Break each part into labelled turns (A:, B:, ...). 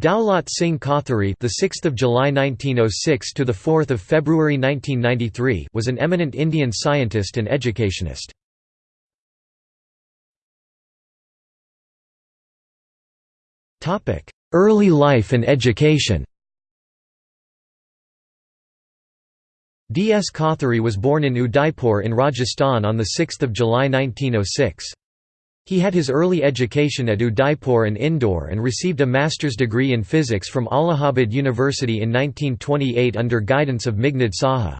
A: Daulat Singh Kothari, the 6th of July 1906 to the 4th of February 1993, was an eminent Indian scientist and educationist. Topic: Early life and education. D. S. Kothari was born in Udaipur in Rajasthan on 6 July 1906. He had his early education at Udaipur and Indore and received a master's degree in physics from Allahabad University in 1928 under guidance of Meghnad Saha.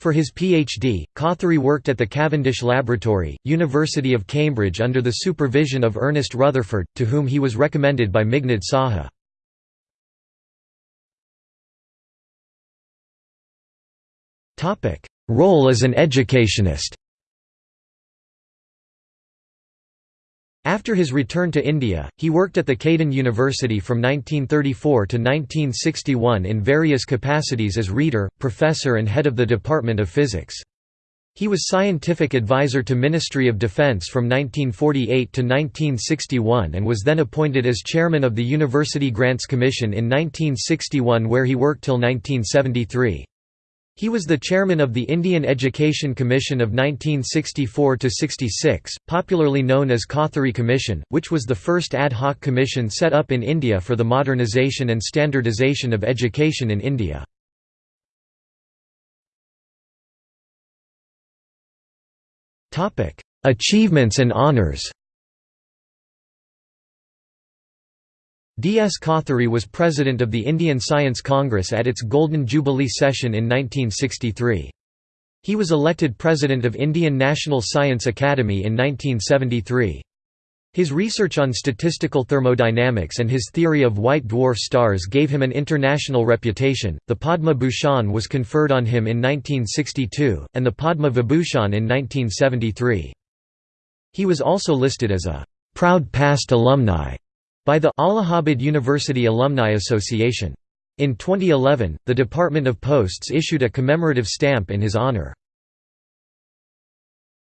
A: For his PhD, Kothari worked at the Cavendish Laboratory, University of Cambridge under the supervision of Ernest Rutherford, to whom he was recommended by Meghnad Saha. Role as an educationist After his return to India, he worked at the Caden University from 1934 to 1961 in various capacities as reader, professor and head of the Department of Physics. He was scientific advisor to Ministry of Defence from 1948 to 1961 and was then appointed as chairman of the University Grants Commission in 1961 where he worked till 1973. He was the chairman of the Indian Education Commission of 1964–66, popularly known as Kothari Commission, which was the first ad hoc commission set up in India for the modernization and standardisation of education in India. Achievements and honours D. S. Kothari was president of the Indian Science Congress at its Golden Jubilee session in 1963. He was elected president of Indian National Science Academy in 1973. His research on statistical thermodynamics and his theory of white dwarf stars gave him an international reputation. The Padma Bhushan was conferred on him in 1962, and the Padma Vibhushan in 1973. He was also listed as a proud past alumni by the Allahabad University Alumni Association. In 2011, the Department of Posts issued a commemorative stamp in his honor.